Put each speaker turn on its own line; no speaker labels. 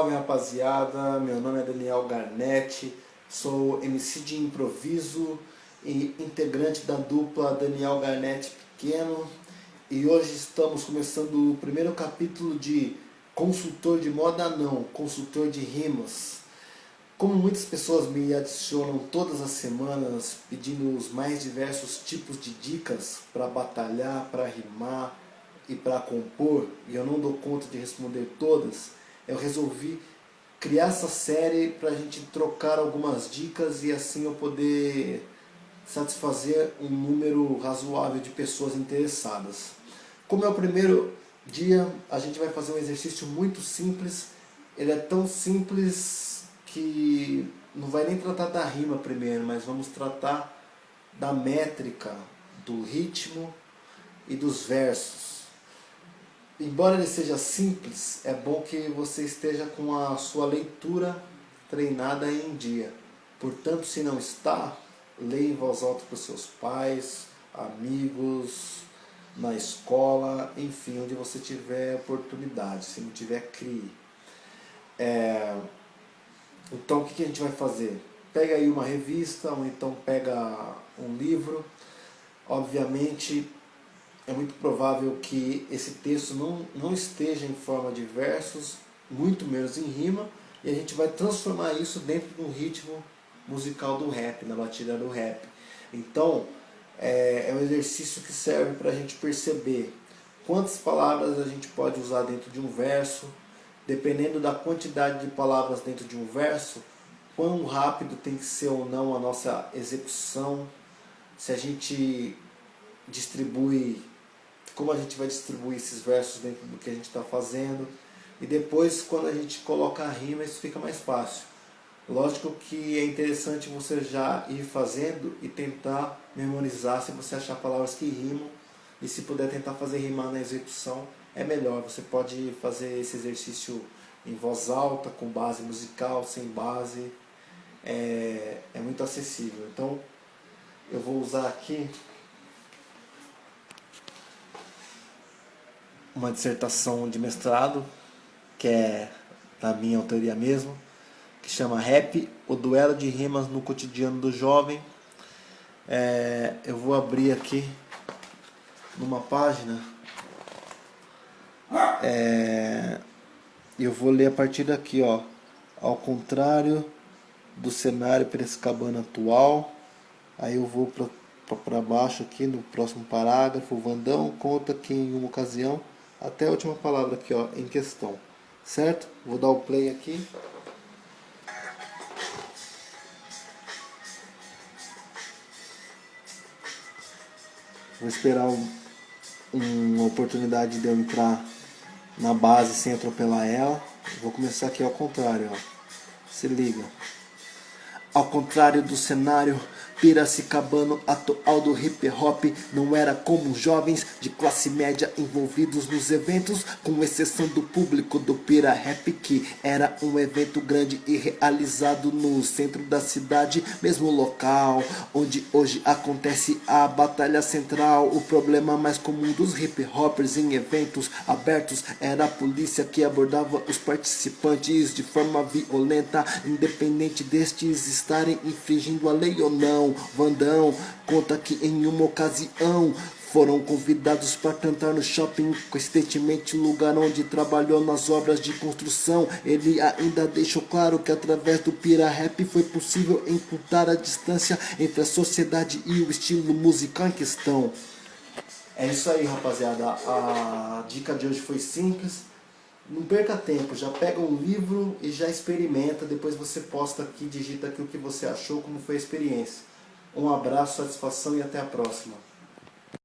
salve rapaziada, meu nome é Daniel Garnett, sou MC de improviso e integrante da dupla Daniel Garnett Pequeno e hoje estamos começando o primeiro capítulo de Consultor de Moda Não, Consultor de Rimas. Como muitas pessoas me adicionam todas as semanas pedindo os mais diversos tipos de dicas para batalhar, para rimar, e para compor, e eu não dou conta de responder todas, eu resolvi criar essa série para a gente trocar algumas dicas e assim eu poder satisfazer um número razoável de pessoas interessadas. Como é o primeiro dia, a gente vai fazer um exercício muito simples, ele é tão simples que não vai nem tratar da rima primeiro, mas vamos tratar da métrica, do ritmo e dos versos. Embora ele seja simples, é bom que você esteja com a sua leitura treinada em dia. Portanto, se não está, leia em voz alta para os seus pais, amigos, na escola, enfim, onde você tiver oportunidade. Se não tiver, crie. É... Então, o que a gente vai fazer? Pega aí uma revista, ou então pega um livro. Obviamente, é muito provável que esse texto não, não esteja em forma de versos, muito menos em rima, e a gente vai transformar isso dentro de um ritmo musical do rap, na batida do rap. Então, é, é um exercício que serve para a gente perceber quantas palavras a gente pode usar dentro de um verso, dependendo da quantidade de palavras dentro de um verso, quão rápido tem que ser ou não a nossa execução, se a gente distribui como a gente vai distribuir esses versos dentro do que a gente está fazendo. E depois, quando a gente coloca a rima, isso fica mais fácil. Lógico que é interessante você já ir fazendo e tentar memorizar se você achar palavras que rimam. E se puder tentar fazer rimar na execução, é melhor. Você pode fazer esse exercício em voz alta, com base musical, sem base. É, é muito acessível. Então, eu vou usar aqui uma dissertação de mestrado, que é da minha autoria mesmo, que chama Rap, o duelo de rimas no cotidiano do jovem. É, eu vou abrir aqui numa página é, eu vou ler a partir daqui, ó. Ao contrário do cenário Piracicabana atual, aí eu vou para baixo aqui no próximo parágrafo. Vandão conta que em uma ocasião até a última palavra aqui, ó, em questão. Certo? Vou dar o play aqui. Vou esperar um, uma oportunidade de eu entrar na base sem atropelar ela. Vou começar aqui ao contrário, ó. Se liga. Ao contrário do cenário Piracicabano atual do hip hop não era como jovens de classe média envolvidos nos eventos, com exceção do público do Pira Rap, que era um evento grande e realizado no centro da cidade, mesmo local onde hoje acontece a batalha central. O problema mais comum dos hip hoppers em eventos abertos era a polícia que abordava os participantes de forma violenta, independente destes estarem infringindo a lei ou não. Vandão conta que em uma ocasião foram convidados para cantar no shopping, coincidentemente lugar onde trabalhou nas obras de construção. Ele ainda deixou claro que através do Pira Rap foi possível encurtar a distância entre a sociedade e o estilo musical em questão. É isso aí, rapaziada. A dica de hoje foi simples. Não perca tempo, já pega um livro e já experimenta. Depois você posta aqui, digita aqui o que você achou, como foi a experiência. Um abraço, satisfação e até a próxima.